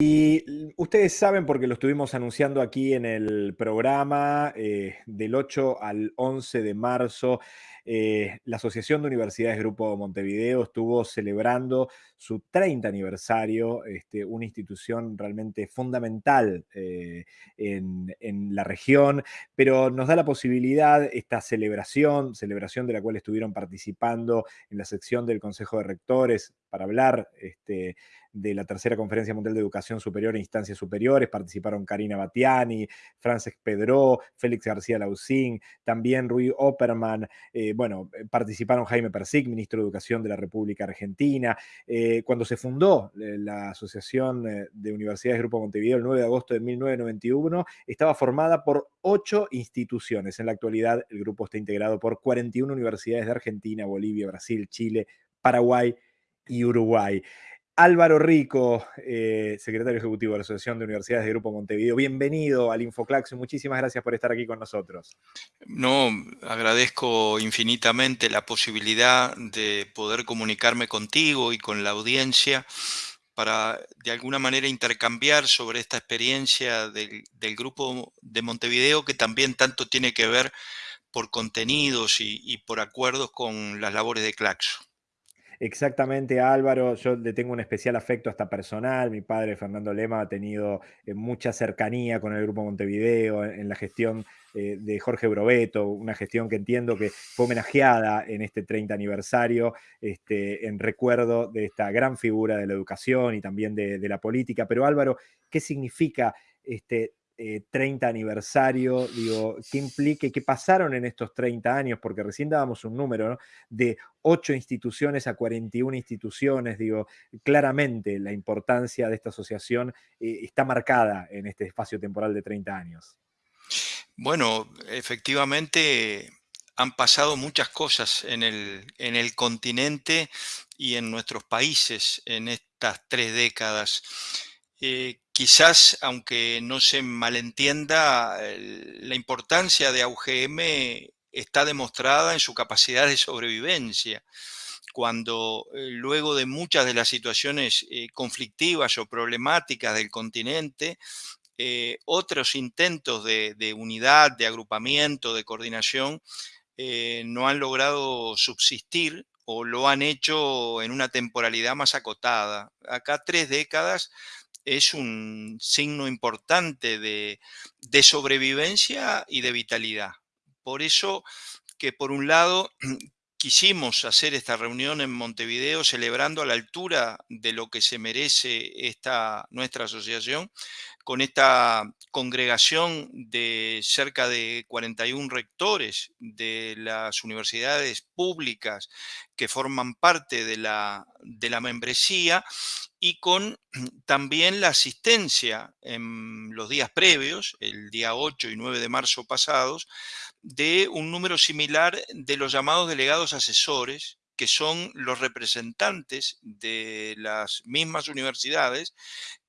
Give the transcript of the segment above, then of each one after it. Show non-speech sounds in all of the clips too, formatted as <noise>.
Y ustedes saben, porque lo estuvimos anunciando aquí en el programa, eh, del 8 al 11 de marzo, eh, la Asociación de Universidades Grupo Montevideo estuvo celebrando su 30 aniversario, este, una institución realmente fundamental eh, en, la región, pero nos da la posibilidad esta celebración, celebración de la cual estuvieron participando en la sección del Consejo de Rectores para hablar este, de la tercera Conferencia Mundial de Educación Superior e Instancias Superiores. Participaron Karina Batiani, Frances Pedro, Félix García Lausín, también Rui Opperman. Eh, bueno, eh, participaron Jaime Persic, ministro de Educación de la República Argentina. Eh, cuando se fundó eh, la Asociación de Universidades Grupo Montevideo el 9 de agosto de 1991, estaba formada por ocho instituciones. En la actualidad, el grupo está integrado por 41 universidades de Argentina, Bolivia, Brasil, Chile, Paraguay y Uruguay. Álvaro Rico, eh, secretario ejecutivo de la Asociación de Universidades de Grupo Montevideo. Bienvenido al Infoclaxo y muchísimas gracias por estar aquí con nosotros. No, agradezco infinitamente la posibilidad de poder comunicarme contigo y con la audiencia para de alguna manera intercambiar sobre esta experiencia del, Grupo de Montevideo que también tanto tiene que ver por contenidos y, y por acuerdos con las labores de Claxo. Exactamente, Álvaro. Yo le tengo un especial afecto hasta personal. Mi padre, Fernando Lema, ha tenido eh, mucha cercanía con el Grupo Montevideo en, la gestión eh, de Jorge Brobeto, una gestión que entiendo que fue homenajeada en este 30 aniversario, este, en recuerdo de esta gran figura de la educación y también de, de la política. Pero Álvaro, ¿qué significa este, eh, 30 aniversario, digo, qué implica y qué pasaron en estos 30 años, porque recién dábamos un número ¿no? de 8 instituciones a 41 instituciones, digo, claramente la importancia de esta asociación eh, está marcada en este espacio temporal de 30 años. Bueno, efectivamente han pasado muchas cosas en el, en el continente y en nuestros países en estas tres décadas. Eh, quizás, aunque no se malentienda, la importancia de AUGM está demostrada en su capacidad de sobrevivencia. Cuando eh, luego de muchas de las situaciones eh, conflictivas o problemáticas del continente, eh, otros intentos de, unidad, de agrupamiento, de coordinación, no han logrado subsistir o lo han hecho en una temporalidad más acotada. Acá tres décadas es un signo importante de, sobrevivencia y de vitalidad. Por eso que por un lado <clears throat> quisimos hacer esta reunión en Montevideo celebrando a la altura de lo que se merece esta, nuestra asociación, con esta congregación de cerca de 41 rectores de las universidades públicas que forman parte de la, de la membresía y con <clears throat> también la asistencia en los días previos, el día 8 y 9 de marzo pasados, de un número similar de los llamados delegados asesores, que son los representantes de las mismas universidades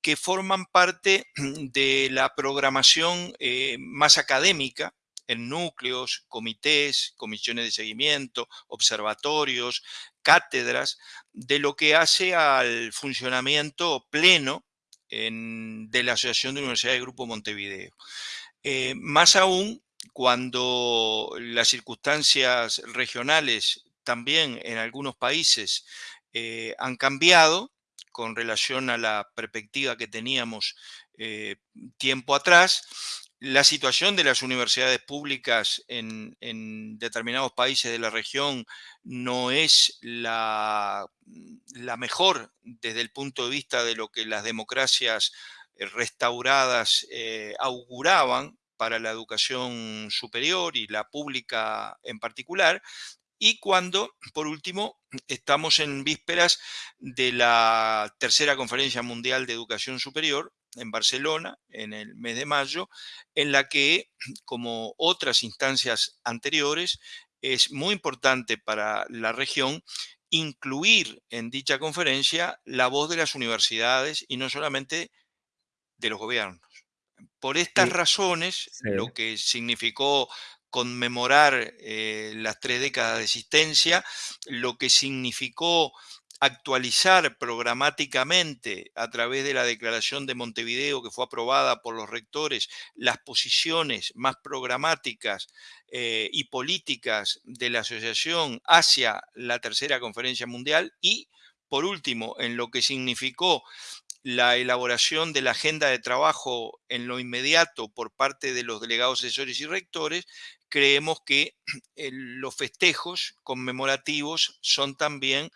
que forman parte <clears throat> de la programación eh, más académica en núcleos, comités, comisiones de seguimiento, observatorios, cátedras, de lo que hace al funcionamiento pleno en, de la Asociación de Universidades de Grupo Montevideo. Eh, más aún cuando las circunstancias regionales también en algunos países eh, han cambiado con relación a la perspectiva que teníamos eh, tiempo atrás, la situación de las universidades públicas en, determinados países de la región no es la, mejor desde el punto de vista de lo que las democracias eh, restauradas auguraban para la educación superior y la pública en particular, y cuando, por último, estamos en vísperas de la tercera Conferencia Mundial de Educación Superior en Barcelona en el mes de mayo, en la que, como otras instancias anteriores, es muy importante para la región incluir en dicha conferencia la voz de las universidades y no solamente de los gobiernos. Por estas sí. razones, sí. lo que significó conmemorar eh, las tres décadas de existencia, lo que significó actualizar programáticamente a través de la Declaración de Montevideo que fue aprobada por los rectores las posiciones más programáticas eh, y políticas de la asociación hacia la tercera conferencia mundial y, por último, en lo que significó la elaboración de la agenda de trabajo en lo inmediato por parte de los delegados asesores y rectores, creemos que <clears throat> los festejos conmemorativos son también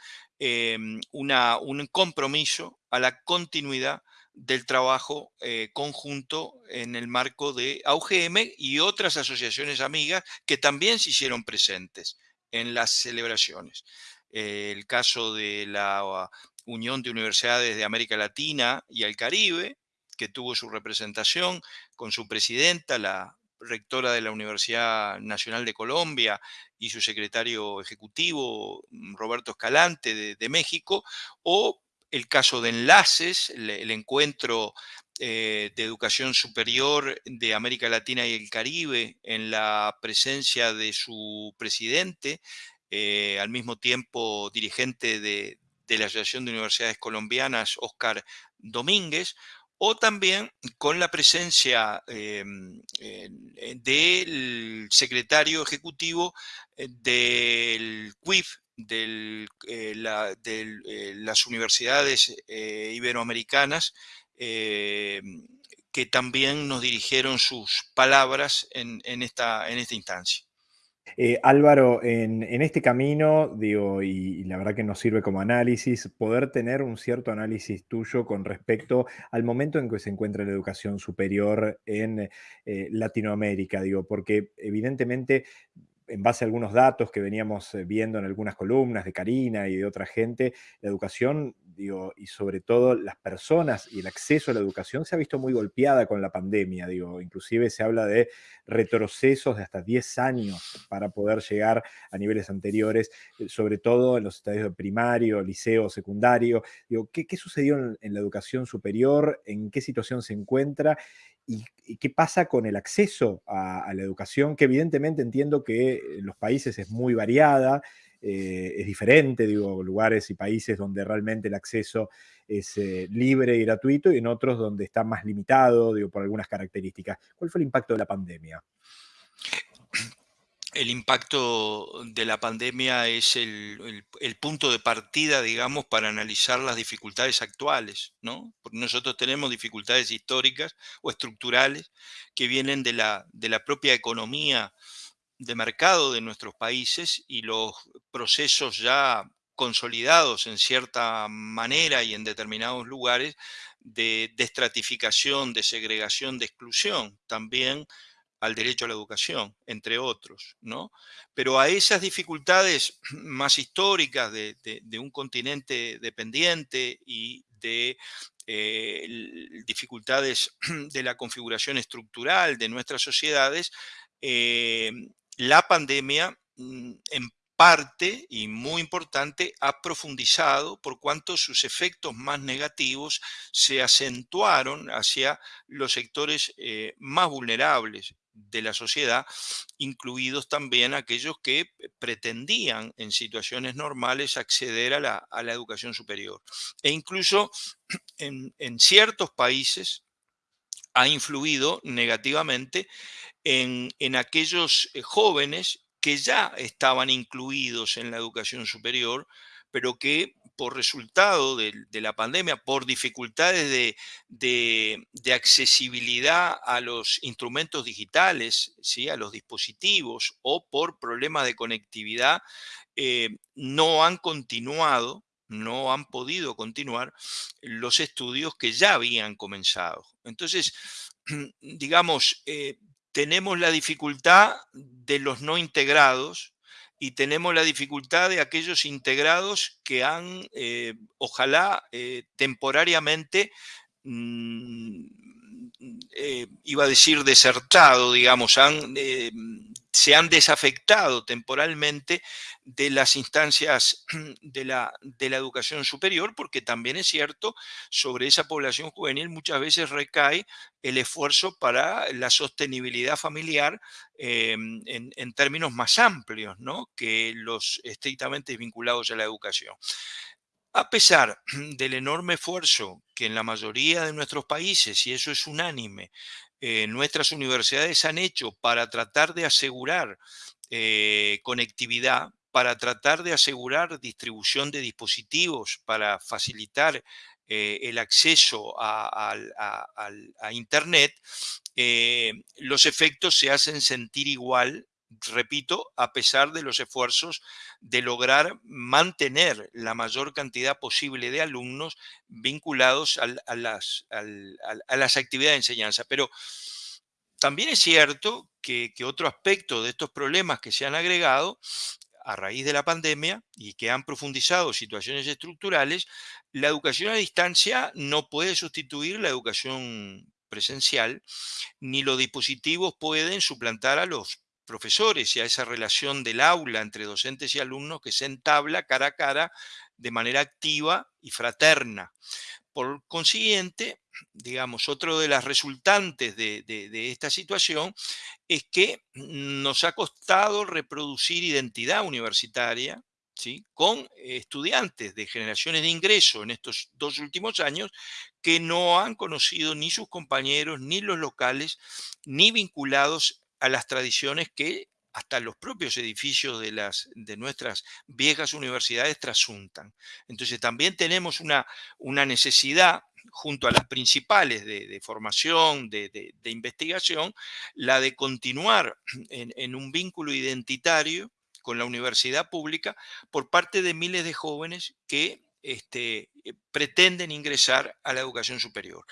Em, un compromiso a la continuidad del trabajo eh, conjunto en el marco de AUGM y otras asociaciones amigas que también se hicieron presentes en las celebraciones. el caso de la Unión de Universidades de América Latina y el Caribe, que tuvo su representación con su presidenta, la rectora de la Universidad Nacional de Colombia y su secretario ejecutivo, mm, Roberto Escalante, de, México, o el caso de Enlaces, el, encuentro eh, de educación superior de América Latina y el Caribe en la presencia de su presidente, eh, al mismo tiempo dirigente de, de la Asociación de Universidades Colombianas, Oscar Domínguez, o también con la presencia em, del secretario ejecutivo eh, del CUIF, de eh, eh, las universidades iberoamericanas, que también nos dirigieron sus palabras en, esta, en esta instancia. Eh, Álvaro, en, este camino, digo, y, la verdad que nos sirve como análisis, poder tener un cierto análisis tuyo con respecto al momento en que se encuentra la educación superior en eh, Latinoamérica, digo, porque evidentemente en base a algunos datos que veníamos eh, viendo en algunas columnas de Karina y de otra gente, la educación, y sobre todo las personas y el acceso a la educación se ha visto muy golpeada con la pandemia, digo, inclusive se habla de retrocesos de hasta 10 años para poder llegar a niveles anteriores, eh, sobre todo en los estadios de primario, liceo, secundario. Digo, ¿qué, sucedió en la educación superior? ¿En qué situación se encuentra? ¿Y, qué pasa con el acceso a, la educación? Que evidentemente entiendo que en los países es muy variada, eh, es diferente, digo, lugares y países donde realmente el acceso es eh, libre y gratuito y en otros donde está más limitado, digo, por algunas características. ¿Cuál fue el impacto de la pandemia? el impacto de la pandemia es el, punto de partida, digamos, para analizar las dificultades actuales, ¿no? Porque nosotros tenemos dificultades históricas o estructurales que vienen de la, de la propia economía de mercado de nuestros países y los procesos ya consolidados en cierta manera y en determinados lugares de, estratificación, de segregación, de exclusión. También al derecho a la educación, entre otros, ¿no? Pero a esas dificultades <clears throat> más históricas de, un continente dependiente y de eh, dificultades <clears throat> de la configuración estructural de nuestras sociedades, eh, la pandemia mm, en parte, y muy importante, ha profundizado por cuanto sus efectos más negativos se acentuaron hacia los sectores eh, más vulnerables de la sociedad, incluidos también aquellos que pretendían en situaciones normales acceder a la, educación superior. E incluso <clears throat> en, ciertos países ha influido negativamente en, aquellos eh, jóvenes que ya estaban incluidos en la educación superior, pero que por resultado de, la pandemia, por dificultades de, accesibilidad a los instrumentos digitales, ¿sí? a los dispositivos o por problemas de conectividad, eh, no han continuado, no han podido continuar los estudios que ya habían comenzado. Entonces, <clears throat> digamos, eh, tenemos la dificultad de los no integrados, y tenemos la dificultad de aquellos integrados que han, eh, ojalá eh, temporariamente, mm, eh, iba a decir desertado, digamos, han, se han desafectado temporalmente de las instancias <clears throat> de la, de la educación superior, porque también es cierto, sobre esa población juvenil muchas veces recae el esfuerzo para la sostenibilidad familiar em, en, términos más amplios ¿no? que los estrictamente vinculados a la educación. A pesar <clears throat> del enorme esfuerzo que en la mayoría de nuestros países, y eso es unánime, eh, nuestras universidades han hecho para tratar de asegurar eh, conectividad, para tratar de asegurar distribución de dispositivos, para facilitar eh, el acceso a, Internet, los efectos se hacen sentir igual repito, a pesar de los esfuerzos de lograr mantener la mayor cantidad posible de alumnos vinculados a, las, actividades de enseñanza. Pero también es cierto que, otro aspecto de estos problemas que se han agregado a raíz de la pandemia y que han profundizado situaciones estructurales, la educación a distancia no puede sustituir la educación presencial, ni los dispositivos pueden suplantar a los profesores y a esa relación del aula entre docentes y alumnos que se entabla cara a cara de manera activa y fraterna. Por consiguiente, digamos, otro de las resultantes de, esta situación es que nos ha costado reproducir identidad universitaria, con estudiantes de generaciones de ingreso en estos dos últimos años que no han conocido ni sus compañeros, ni los locales, ni vinculados a las tradiciones que hasta los propios edificios de, las, de nuestras viejas universidades trasuntan. Entonces también tenemos una, una necesidad, junto a las principales de, formación, de, investigación, la de continuar <clears throat> en, un vínculo identitario con la universidad pública por parte de miles de jóvenes que este, eh, pretenden ingresar a la educación superior.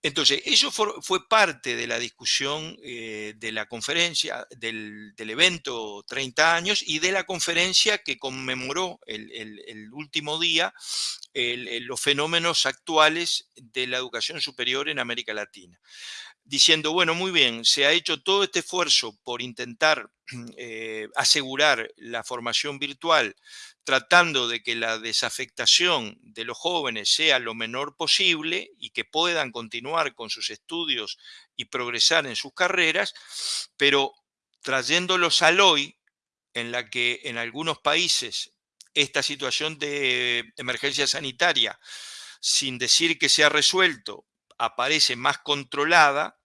Entonces, eso fue parte de la discusión eh, de la conferencia, del, evento 30 años y de la conferencia que conmemoró el, último día los fenómenos actuales de la educación superior en América Latina. Diciendo, bueno, muy bien, se ha hecho todo este esfuerzo por intentar <clears throat> eh, asegurar la formación virtual tratando de que la desafectación de los jóvenes sea lo menor posible y que puedan continuar con sus estudios y progresar en sus carreras, pero trayéndolos al hoy, en la que en algunos países esta situación de emergencia sanitaria, sin decir que se ha resuelto, aparece más controlada,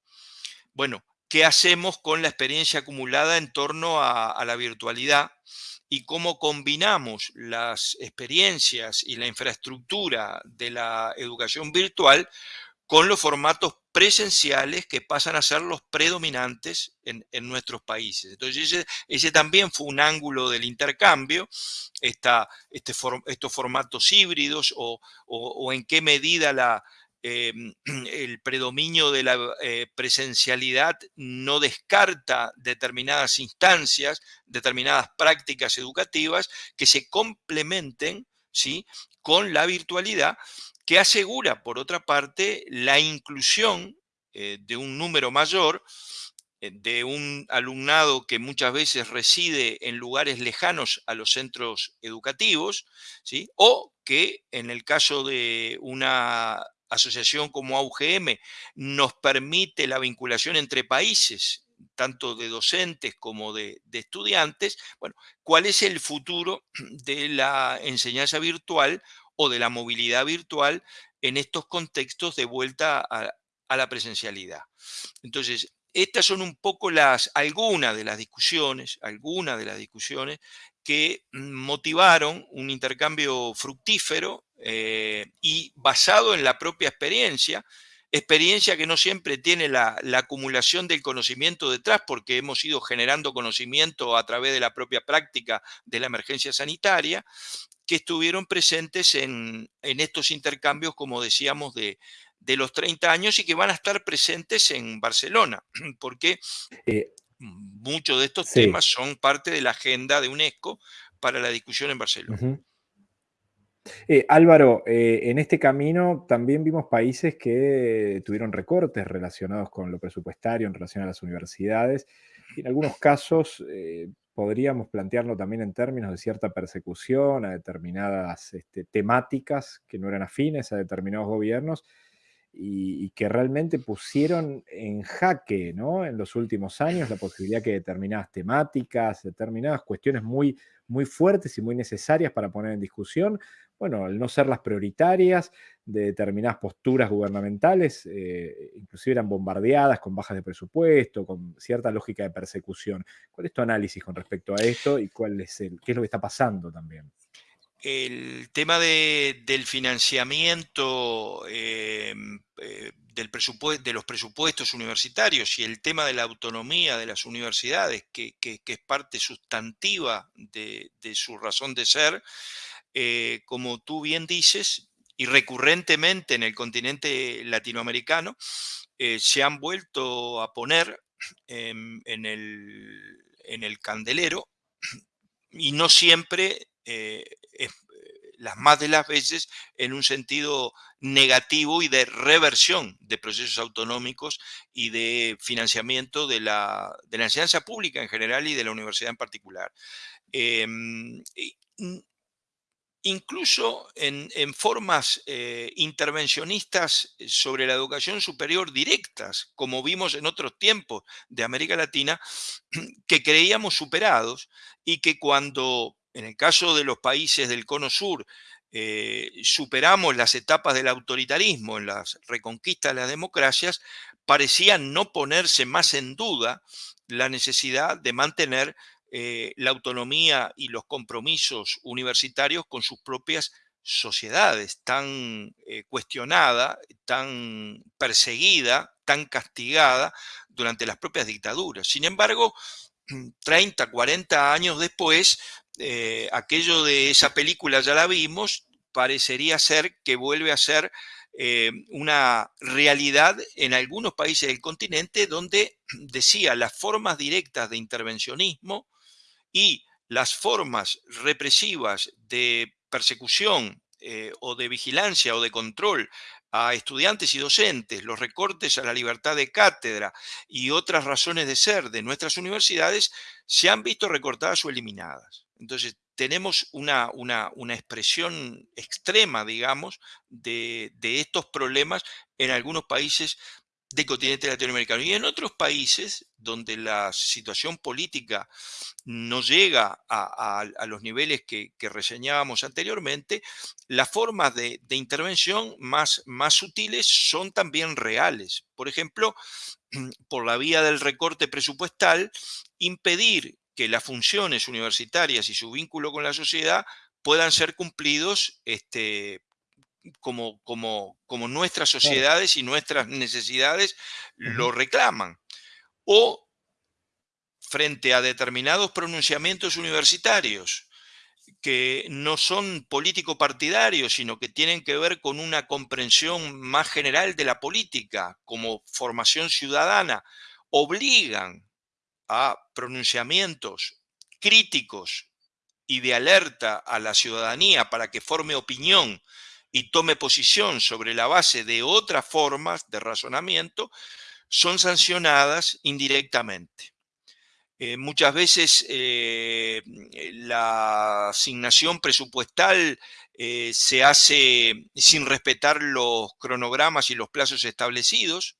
bueno, ¿qué hacemos con la experiencia acumulada en torno a, a la virtualidad? Y cómo combinamos las experiencias y la infraestructura de la educación virtual con los formatos presenciales que pasan a ser los predominantes en, nuestros países. Entonces ese, también fue un ángulo del intercambio, este estos formatos híbridos o en qué medida la, Em, <clears throat> el predominio de la eh, presencialidad no descarta determinadas instancias, determinadas prácticas educativas que se complementen ¿sí? con la virtualidad que asegura, por otra parte, la inclusión eh, de un número mayor eh, de un alumnado que muchas veces reside en lugares lejanos a los centros educativos, ¿sí? o que en el caso de una asociación como AUGM nos permite la vinculación entre países, tanto de docentes como de, estudiantes, bueno, ¿cuál es el futuro <clears throat> de la enseñanza virtual o de la movilidad virtual en estos contextos de vuelta a, la presencialidad? Entonces, estas son un poco las, algunas de las discusiones, algunas de las discusiones que motivaron un intercambio fructífero eh, y basado en la propia experiencia, experiencia que no siempre tiene la, acumulación del conocimiento detrás, porque hemos ido generando conocimiento a través de la propia práctica de la emergencia sanitaria, que estuvieron presentes en, estos intercambios, como decíamos, de, los 30 años y que van a estar presentes en Barcelona, <clears throat> porque eh, muchos de estos temas son parte de la agenda de UNESCO para la discusión en Barcelona. Eh, Álvaro, eh, en este camino también vimos países que tuvieron recortes relacionados con lo presupuestario en relación a las universidades. Y en algunos casos eh, podríamos plantearlo también en términos de cierta persecución a determinadas este, temáticas que no eran afines a determinados gobiernos. Y, que realmente pusieron en jaque ¿no? en los últimos años la posibilidad que determinadas temáticas, determinadas cuestiones muy, muy fuertes y muy necesarias para poner en discusión, bueno, al no ser las prioritarias de determinadas posturas gubernamentales, eh, inclusive eran bombardeadas con bajas de presupuesto, con cierta lógica de persecución. ¿Cuál es tu análisis con respecto a esto y cuál es el, qué es lo que está pasando también? El tema del financiamiento em, eh, del de los presupuestos universitarios y el tema de la autonomía de las universidades, que, es parte sustantiva de, su razón de ser, eh, como tú bien dices, y recurrentemente en el continente latinoamericano, eh, se han vuelto a poner en, el, en el candelero y no siempre eh, eh, las más de las veces en un sentido negativo y de reversión de procesos autonómicos y de financiamiento de la, de la enseñanza pública en general y de la universidad en particular. Em, incluso en, formas eh, intervencionistas sobre la educación superior directas, como vimos en otros tiempos de América Latina, <clears throat> que creíamos superados y que cuando, en el caso de los países del Cono Sur, eh, superamos las etapas del autoritarismo en las reconquistas de las democracias, parecían no ponerse más en duda la necesidad de mantener eh, la autonomía y los compromisos universitarios con sus propias sociedades, tan eh, cuestionada, tan perseguida, tan castigada durante las propias dictaduras. Sin embargo, 30, 40 años después, eh, aquello de esa película ya la vimos, parecería ser que vuelve a ser una realidad en algunos países del continente donde <clears throat> decía las formas directas de intervencionismo y las formas represivas de persecución eh, o de vigilancia o de control a estudiantes y docentes, los recortes a la libertad de cátedra y otras razones de ser de nuestras universidades se han visto recortadas o eliminadas. Entonces, tenemos una, una, expresión extrema, digamos, de, de, estos problemas en algunos países del continente latinoamericano. Y en otros países donde la situación política no llega a, los niveles que, reseñábamos anteriormente, las formas de, intervención más, más sutiles son también reales. Por ejemplo, <clears throat> por la vía del recorte presupuestal, impedir que las funciones universitarias y su vínculo con la sociedad puedan ser cumplidos este, como, como, como nuestras sociedades y nuestras necesidades lo reclaman. O frente a determinados pronunciamientos universitarios que no son político-partidarios, sino que tienen que ver con una comprensión más general de la política como formación ciudadana, obligan a pronunciamientos críticos y de alerta a la ciudadanía para que forme opinión y tome posición sobre la base de otras formas de razonamiento, son sancionadas indirectamente. Eh, muchas veces eh, la asignación presupuestal eh, se hace sin respetar los cronogramas y los plazos establecidos.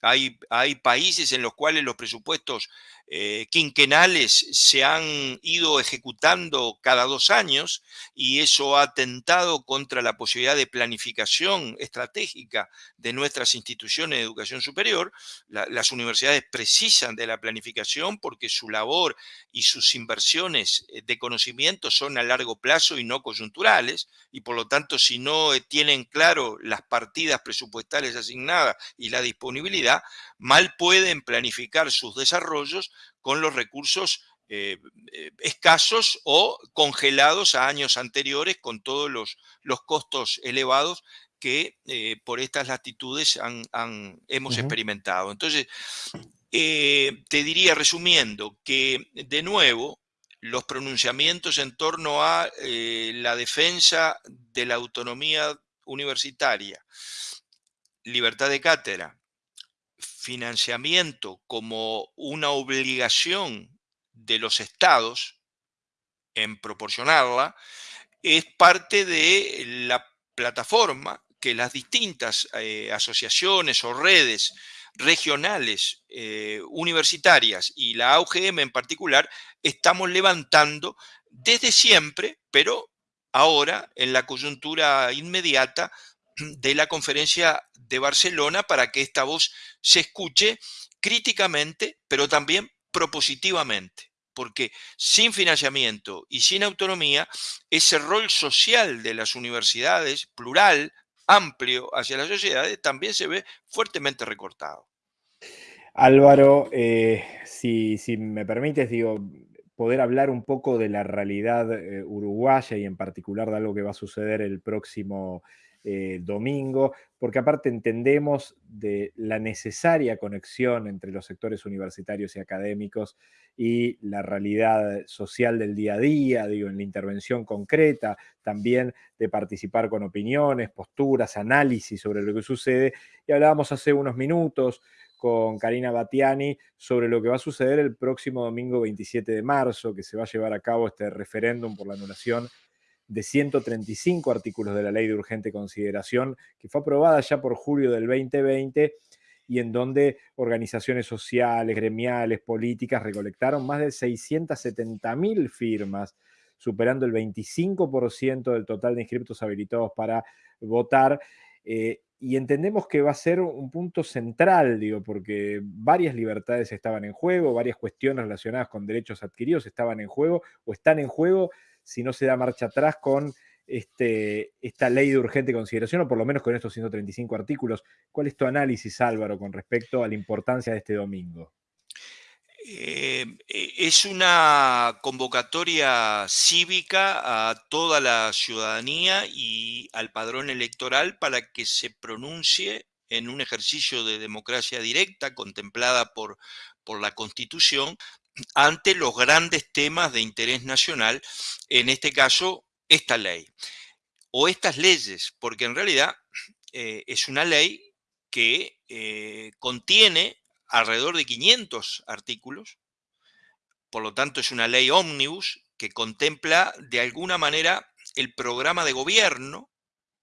Hay, hay países en los cuales los presupuestos eh, quinquenales se han ido ejecutando cada dos años y eso ha atentado contra la posibilidad de planificación estratégica de nuestras instituciones de educación superior. las universidades precisan de la planificación porque su labor y sus inversiones eh, de conocimiento son a largo plazo y no coyunturales y por lo tanto si no eh, tienen claro las partidas presupuestales asignadas y la disponibilidad, mal pueden planificar sus desarrollos con los recursos eh, eh, escasos o congelados a años anteriores con todos los, los costos elevados que eh, por estas latitudes hemos experimentado. Entonces, te diría resumiendo que de nuevo los pronunciamientos en torno a la defensa de la autonomía universitaria, libertad de cátedra, financiamiento como una obligación de los estados en proporcionarla, es parte de la plataforma que las distintas eh, asociaciones o redes regionales eh, universitarias y la AUGM en particular estamos levantando desde siempre, pero ahora en la coyuntura inmediata de la conferencia de Barcelona para que esta voz se escuche críticamente, pero también propositivamente porque sin financiamiento y sin autonomía, ese rol social de las universidades, plural, amplio hacia las sociedades, también se ve fuertemente recortado. Álvaro, eh, si, me permites, digo, poder hablar un poco de la realidad eh, uruguaya y en particular de algo que va a suceder el próximo eh, domingo, porque aparte entendemos de la necesaria conexión entre los sectores universitarios y académicos y la realidad social del día a día, digo, en la intervención concreta, también de participar con opiniones, posturas, análisis sobre lo que sucede. Y hablábamos hace unos minutos con Karina Batiani sobre lo que va a suceder el próximo domingo 27 de marzo, que se va a llevar a cabo este referéndum por la anulación de 135 artículos de la ley de urgente consideración, que fue aprobada ya por julio del 2020 y en donde organizaciones sociales, gremiales, políticas recolectaron más de 670 mil firmas, superando el 25% del total de inscriptos habilitados para votar. Eh, y entendemos que va a ser un punto central, digo, porque varias libertades estaban en juego, varias cuestiones relacionadas con derechos adquiridos estaban en juego o están en juego si no se da marcha atrás con este, esta ley de urgente consideración, o por lo menos con estos 135 artículos. ¿Cuál es tu análisis, Álvaro, con respecto a la importancia de este domingo? Eh, e, es una convocatoria cívica a toda la ciudadanía y al padrón electoral para que se pronuncie en un ejercicio de democracia directa contemplada por, por la Constitución ante los grandes temas de interés nacional, en este caso, esta ley o estas leyes, porque en realidad eh, es una ley que eh, contiene alrededor de 500 artículos, por lo tanto es una ley ómnibus que contempla de alguna manera el programa de gobierno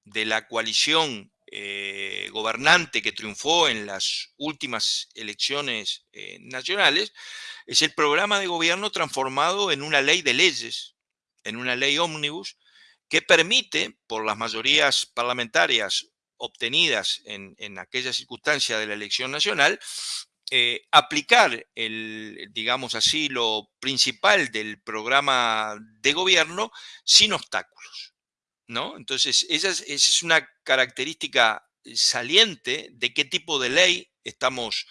de la coalición eh, gobernante que triunfó en las últimas elecciones nacionales, es el programa de gobierno transformado en una ley de leyes, en una ley ómnibus, que permite, por las mayorías parlamentarias obtenidas en, aquella circunstancia de la elección nacional, eh, aplicar el, digamos así, lo principal del programa de gobierno sin obstáculos. ¿No? Entonces, esa es una característica saliente de qué tipo de ley estamos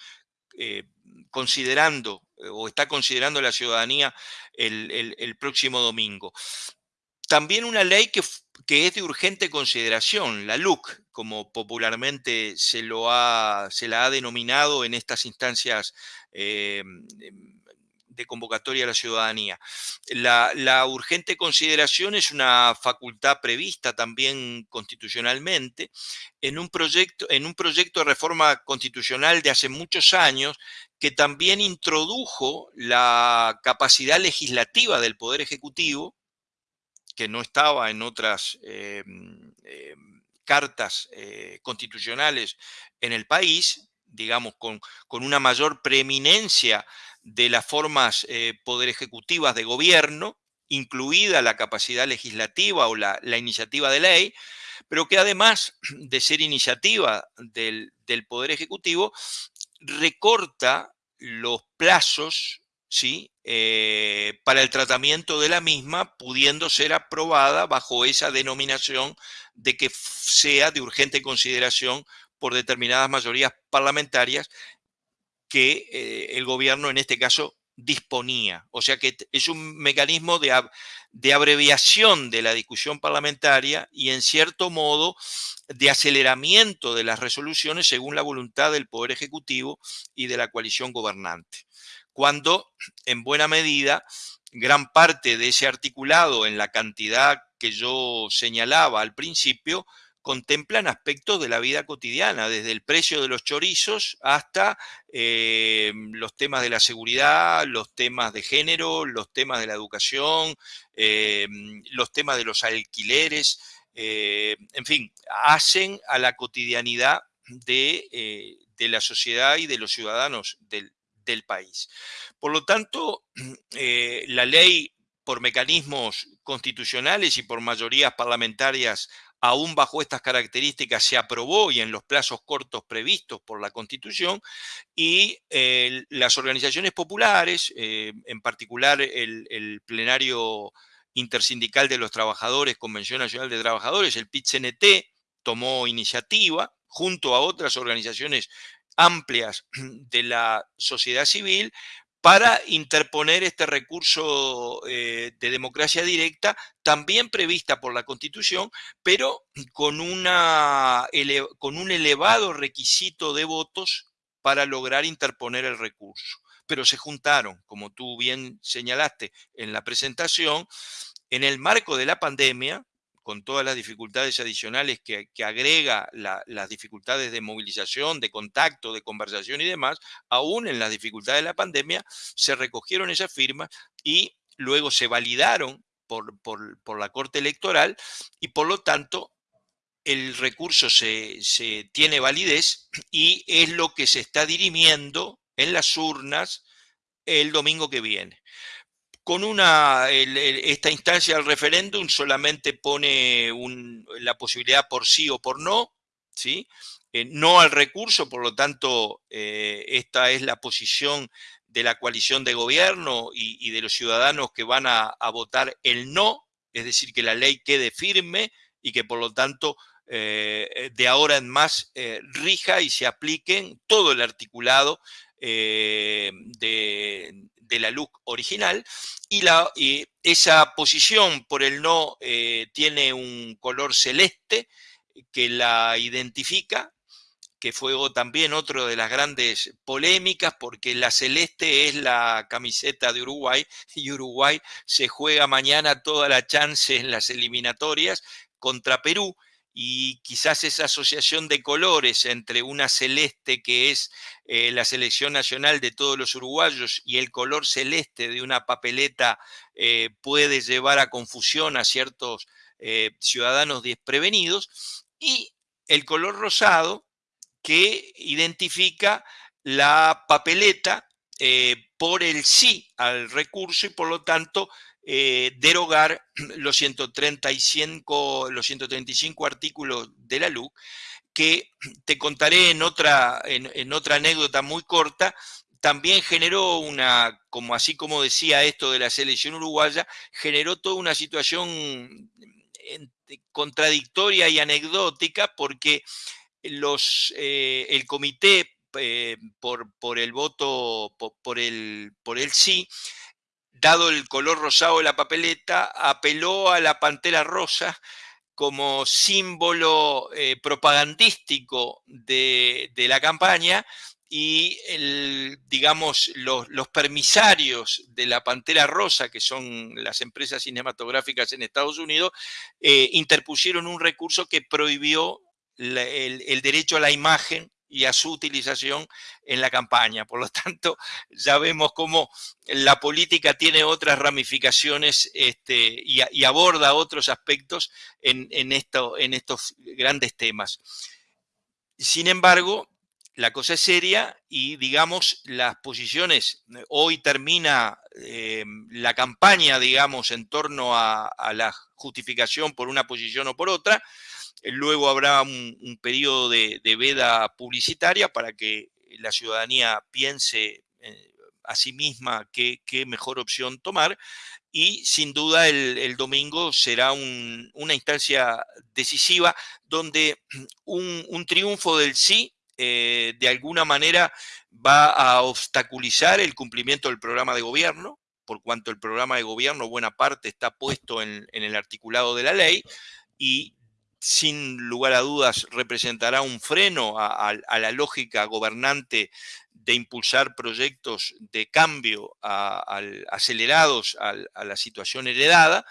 eh, considerando eh, o está considerando la ciudadanía el, próximo domingo. También una ley que, es de urgente consideración, la LUC, como popularmente se, la ha denominado en estas instancias eh, de convocatoria a la ciudadanía. La, urgente consideración es una facultad prevista también constitucionalmente en un, proyecto, en un proyecto de reforma constitucional de hace muchos años que también introdujo la capacidad legislativa del Poder Ejecutivo, que no estaba en otras eh, eh, cartas eh, constitucionales en el país, digamos, con, con una mayor preeminencia de las formas eh, poder ejecutivas de gobierno, incluida la capacidad legislativa o la, iniciativa de ley, pero que además <clears throat> de ser iniciativa del, Poder Ejecutivo, recorta los plazos ¿sí? Eh, para el tratamiento de la misma, pudiendo ser aprobada bajo esa denominación de que sea de urgente consideración por determinadas mayorías parlamentarias que eh, el gobierno en este caso disponía. O sea que es un mecanismo de, de, abreviación de la discusión parlamentaria y en cierto modo de aceleramiento de las resoluciones según la voluntad del Poder Ejecutivo y de la coalición gobernante. Cuando, en buena medida, gran parte de ese articulado en la cantidad que yo señalaba al principio, contemplan aspectos de la vida cotidiana, desde el precio de los chorizos hasta eh, los temas de la seguridad, los temas de género, los temas de la educación, eh, los temas de los alquileres, en fin, hacen a la cotidianidad de, la sociedad y de los ciudadanos del, del país. Por lo tanto, <clears throat> la ley por mecanismos constitucionales y por mayorías parlamentarias aún bajo estas características se aprobó y en los plazos cortos previstos por la Constitución, y eh, las organizaciones populares, eh, en particular el, plenario intersindical de los trabajadores, Convención Nacional de Trabajadores, el PIT-CNT, tomó iniciativa junto a otras organizaciones amplias de la sociedad civil para interponer este recurso eh, de democracia directa, también prevista por la Constitución, pero con, un elevado requisito de votos para lograr interponer el recurso. Pero se juntaron, como tú bien señalaste en la presentación, en el marco de la pandemia, con todas las dificultades adicionales que, agrega las dificultades de movilización, de contacto, de conversación y demás, aún en las dificultades de la pandemia, se recogieron esas firmas y luego se validaron por, la Corte Electoral y por lo tanto el recurso se, se tiene validez y es lo que se está dirimiendo en las urnas el domingo que viene con una, esta instancia del referéndum solamente pone la posibilidad por sí o por no, ¿sí? Eh, no al recurso, por lo tanto, eh, esta es la posición de la coalición de gobierno y, de los ciudadanos que van a, votar el no, es decir, que la ley quede firme y que por lo tanto eh, de ahora en más rija y se apliquen todo el articulado de, de la LUC original y, la, esa posición por el no eh, tiene un color celeste que la identifica, que fue también otro de las grandes polémicas, porque la celeste es la camiseta de Uruguay <laughs> y Uruguay se juega mañana toda la chance en las eliminatorias contra Perú y quizás esa asociación de colores entre una celeste que es eh, la selección nacional de todos los uruguayos y el color celeste de una papeleta eh, puede llevar a confusión a ciertos eh, ciudadanos desprevenidos y el color rosado que identifica la papeleta por el sí al recurso y por lo tanto eh, derogar <clears throat> los 135, los 135 artículos de la LUC, que <clears throat> te contaré en otra, en, otra anécdota muy corta, también generó una, como así como decía esto de la selección uruguaya, generó toda una situación contradictoria y anecdótica porque los, eh, el comité eh, por, por, el voto, por, el, por el sí, dado el color rosado de la papeleta, apeló a la pantera rosa como símbolo eh, propagandístico de, la campaña y digamos, los, permisarios de la Pantera Rosa, que son las empresas cinematográficas en Estados Unidos, eh, interpusieron un recurso que prohibió el, derecho a la imagen y a su utilización en la campaña. Por lo tanto, <laughs> ya vemos cómo la política tiene otras ramificaciones este, y, aborda otros aspectos en, esto, en estos grandes temas. Sin embargo, la cosa es seria y digamos las posiciones, hoy termina eh, la campaña, digamos, en torno a, la justificación por una posición o por otra, Luego habrá un, periodo de, veda publicitaria para que la ciudadanía piense eh, a sí misma qué, mejor opción tomar. Y sin duda el, domingo será una instancia decisiva donde <clears throat> un, triunfo del sí eh, de alguna manera va a obstaculizar el cumplimiento del programa de gobierno, por cuanto el programa de gobierno buena parte está puesto en, en el articulado de la ley, y sin lugar a dudas representará un freno a, la lógica gobernante de impulsar proyectos de cambio acelerados a, la situación heredada,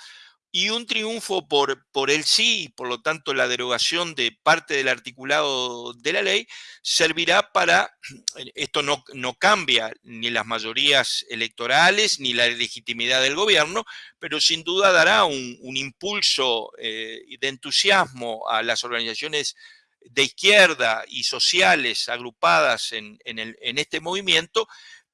y un triunfo por, por el sí, y por lo tanto la derogación de parte del articulado de la ley, servirá para, <clears throat> esto no, no cambia ni las mayorías electorales ni la legitimidad del gobierno, pero sin duda dará un, impulso eh, de entusiasmo a las organizaciones de izquierda y sociales agrupadas en, en este movimiento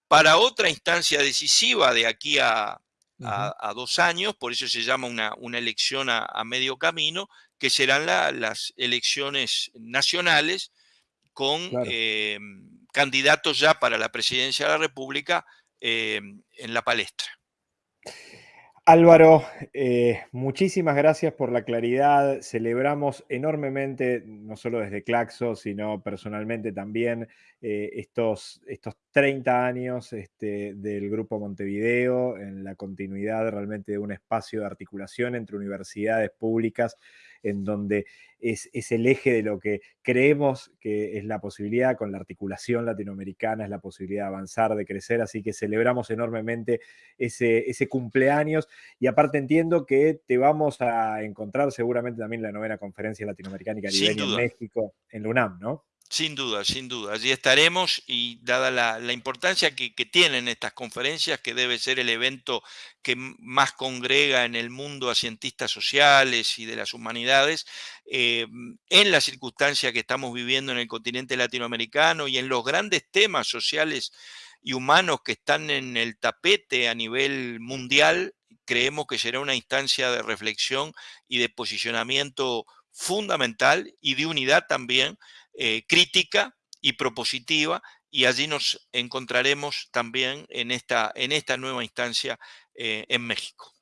para otra instancia decisiva de aquí a, a, dos años, por eso se llama una, una elección a, medio camino, que serán las elecciones nacionales con eh, candidatos ya para la presidencia de la República eh, en la palestra. Álvaro, eh, muchísimas gracias por la claridad. Celebramos enormemente, no solo desde Claxo, sino personalmente también, eh, estos, estos 30 años este, del Grupo Montevideo, en la continuidad realmente de un espacio de articulación entre universidades públicas en donde es, el eje de lo que creemos que es la posibilidad con la articulación latinoamericana, es la posibilidad de avanzar, de crecer, así que celebramos enormemente ese, ese cumpleaños y aparte entiendo que te vamos a encontrar seguramente también en la novena conferencia latinoamericana y caribeña en México, en la UNAM, ¿no? Sin duda, sin duda. Allí estaremos y dada la, importancia que, tienen estas conferencias, que debe ser el evento que más congrega en el mundo a cientistas sociales y de las humanidades, eh, en la circunstancia que estamos viviendo en el continente latinoamericano y en los grandes temas sociales y humanos que están en el tapete a nivel mundial, creemos que será una instancia de reflexión y de posicionamiento fundamental y de unidad también eh, crítica y propositiva y allí nos encontraremos también en esta, en esta nueva instancia eh, en México.